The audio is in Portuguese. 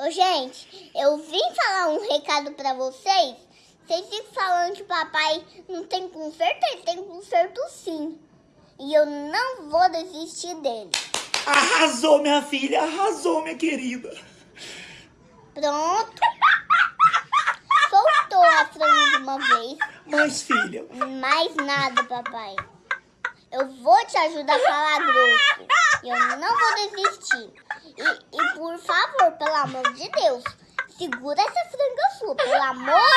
Ô, gente, eu vim falar um recado pra vocês. Vocês ficam falando que papai não tem conserto, ele tem conserto sim. E eu não vou desistir dele. Arrasou, minha filha, arrasou, minha querida. Pronto. Soltou a franga de uma vez. Mas, filha, Mais nada, papai. Eu vou te ajudar a falar grosso. E eu não vou desistir. E por favor, pelo amor de Deus, segura essa franga sua, pelo amor.